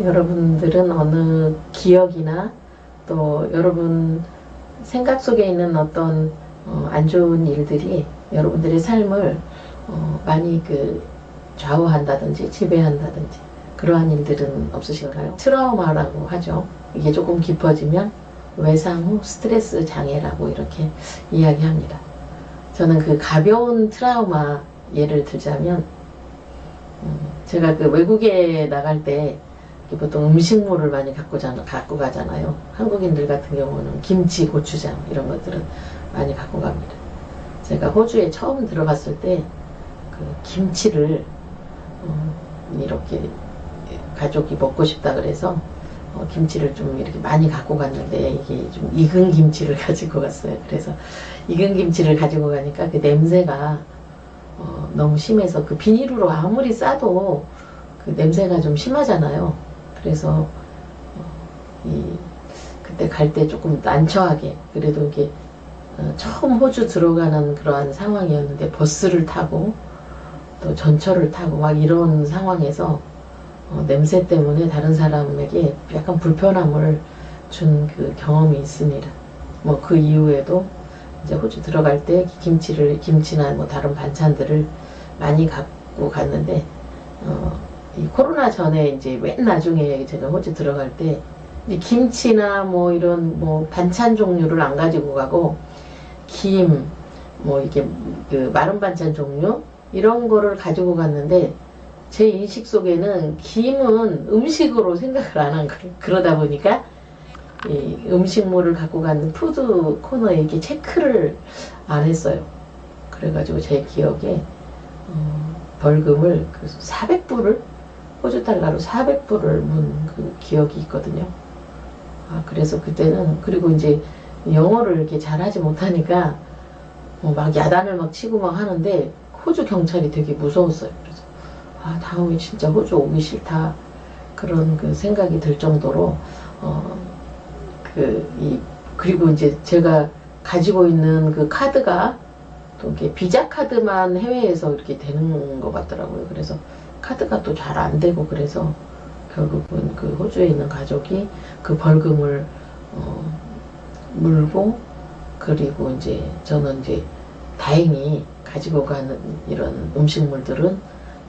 여러분들은 어느 기억이나 또 여러분 생각 속에 있는 어떤 어, 안 좋은 일들이 여러분들의 삶을 어, 많이 그 좌우한다든지 지배한다든지 그러한 일들은 없으신가요? 트라우마라고 하죠. 이게 조금 깊어지면 외상 후 스트레스 장애라고 이렇게 이야기합니다. 저는 그 가벼운 트라우마 예를 들자면 음, 제가 그 외국에 나갈 때 보통 음식물을 많이 갖고, 자, 갖고 가잖아요. 한국인들 같은 경우는 김치, 고추장 이런 것들은 많이 갖고 갑니다. 제가 호주에 처음 들어갔을 때 그 김치를 어, 이렇게 가족이 먹고 싶다 그래서 어, 김치를 좀 이렇게 많이 갖고 갔는데 이게 좀 익은 김치를 가지고 갔어요. 그래서 익은 김치를 가지고 가니까 그 냄새가 어, 너무 심해서 그 비닐으로 아무리 싸도 그 냄새가 좀 심하잖아요. 그래서 어, 이 그때 갈 때 조금 난처하게 그래도 이게 어, 처음 호주 들어가는 그러한 상황이었는데 버스를 타고 또 전철을 타고 막 이런 상황에서 어, 냄새 때문에 다른 사람에게 약간 불편함을 준 그 경험이 있습니다. 뭐 그 이후에도 이제 호주 들어갈 때 김치를 김치나 뭐 다른 반찬들을 많이 갖고 갔는데 어, 이 코로나 전에 이제 맨 나중에 제가 호주 들어갈 때 김치나 뭐 이런 뭐 반찬 종류를 안 가지고 가고 김 뭐 이게 그 마른 반찬 종류 이런 거를 가지고 갔는데 제 인식 속에는 김은 음식으로 생각을 안한 그러다 보니까 이 음식물을 갖고 가는 푸드 코너에 이렇게 체크를 안 했어요. 그래가지고 제 기억에 어, 벌금을 400불을 호주 달러로 400불을 문 그 기억이 있거든요. 아 그래서 그때는 그리고 이제 영어를 이렇게 잘하지 못하니까 뭐 막 야단을 막 치고 막 하는데 호주 경찰이 되게 무서웠어요. 그래서 아 다음에 진짜 호주 오기 싫다 그런 그 생각이 들 정도로 어그 이 그리고 이제 제가 가지고 있는 그 카드가 또 이렇게 비자 카드만 해외에서 이렇게 되는 것 같더라고요. 그래서 카드가 또 잘 안 되고 그래서 결국은 그 호주에 있는 가족이 그 벌금을 어, 물고 그리고 이제 저는 이제 다행히 가지고 가는 이런 음식물들은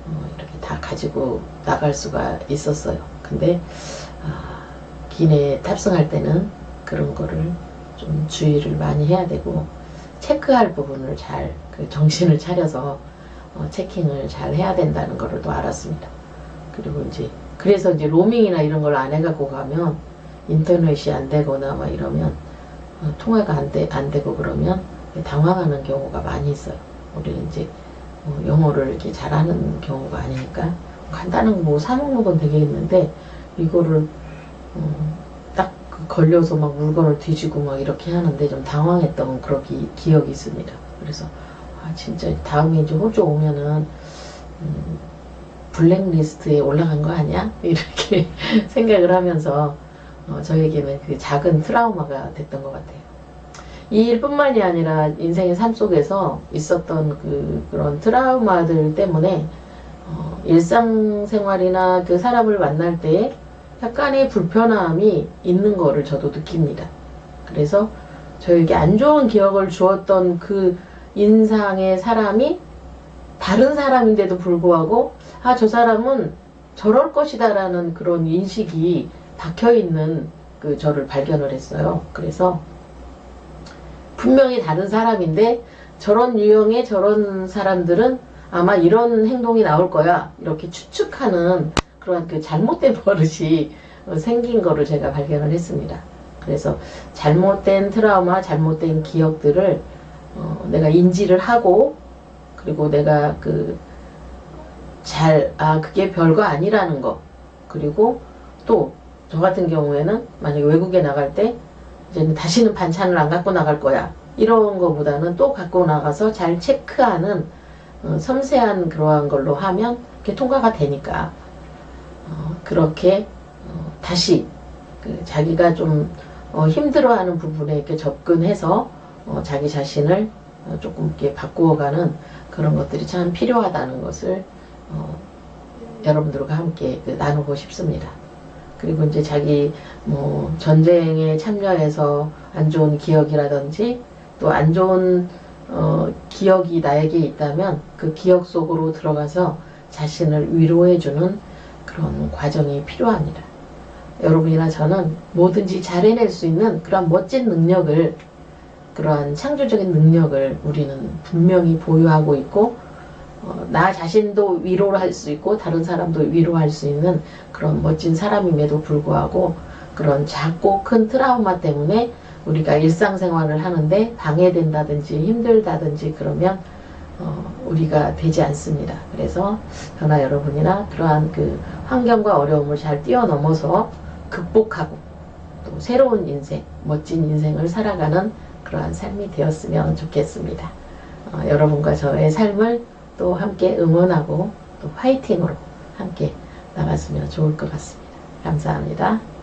어, 이렇게 다 가지고 나갈 수가 있었어요. 근데 아, 기내에 탑승할 때는 그런 거를 좀 주의를 많이 해야 되고 체크할 부분을 잘 그 정신을 차려서 어, 체킹을 잘 해야 된다는 거를 또 알았습니다. 그리고 이제 그래서 이제 로밍이나 이런 걸 안 해갖고 가면 인터넷이 안 되거나 막 이러면 어, 통화가 안, 돼, 안 되고 그러면 당황하는 경우가 많이 있어요. 우리는 이제 어, 영어를 이렇게 잘하는 경우가 아니니까 간단한 뭐 사먹는 건 되겠는데 이거를 어, 딱그 걸려서 막 물건을 뒤지고 막 이렇게 하는데 좀 당황했던 그런 기, 기억이 있습니다. 그래서 아 진짜 다음에 이제 호주 오면은 음, 블랙리스트에 올라간 거 아니야? 이렇게 생각을 하면서 어, 저에게는 그 작은 트라우마가 됐던 것 같아요. 이 일뿐만이 아니라 인생의 삶 속에서 있었던 그 그런 트라우마들 때문에 어, 일상생활이나 그 사람을 만날 때 약간의 불편함이 있는 거를 저도 느낍니다. 그래서 저에게 안 좋은 기억을 주었던 그 인상의 사람이 다른 사람인데도 불구하고 아 저 사람은 저럴 것이다 라는 그런 인식이 박혀있는 그 저를 발견을 했어요. 그래서 분명히 다른 사람인데 저런 유형의 저런 사람들은 아마 이런 행동이 나올 거야 이렇게 추측하는 그런 그 잘못된 버릇이 생긴 거를 제가 발견을 했습니다. 그래서 잘못된 트라우마, 잘못된 기억들을 어, 내가 인지를 하고 그리고 내가 그 잘, 아, 그게 별거 아니라는 거. 그리고 또, 저 같은 경우에는 만약에 외국에 나갈 때, 이제는 다시는 반찬을 안 갖고 나갈 거야. 이런 거보다는 또 갖고 나가서 잘 체크하는 어, 섬세한 그러한 걸로 하면 그게 통과가 되니까 어, 그렇게 어, 다시 그 자기가 좀 어, 힘들어하는 부분에 이렇게 접근해서 어, 자기 자신을 어, 조금 이렇게 바꾸어가는 그런 것들이 참 필요하다는 것을 여러분들과 함께 그 나누고 싶습니다. 그리고 이제 자기 뭐 전쟁에 참여해서 안 좋은 기억이라든지 또 안 좋은 어, 기억이 나에게 있다면 그 기억 속으로 들어가서 자신을 위로해주는 그런 과정이 필요합니다. 여러분이나 저는 뭐든지 잘 해낼 수 있는 그런 멋진 능력을 그러한 창조적인 능력을 우리는 분명히 보유하고 있고 어, 나 자신도 위로를 할 수 있고 다른 사람도 위로할 수 있는 그런 멋진 사람임에도 불구하고 그런 작고 큰 트라우마 때문에 우리가 일상생활을 하는데 방해된다든지 힘들다든지 그러면 어, 우리가 되지 않습니다. 그래서 저나 여러분이나 그러한 그 환경과 어려움을 잘 뛰어넘어서 극복하고 또 새로운 인생, 멋진 인생을 살아가는 그러한 삶이 되었으면 좋겠습니다. 어, 여러분과 저의 삶을 또 함께 응원하고 또 화이팅으로 함께 나갔으면 좋을 것 같습니다. 감사합니다.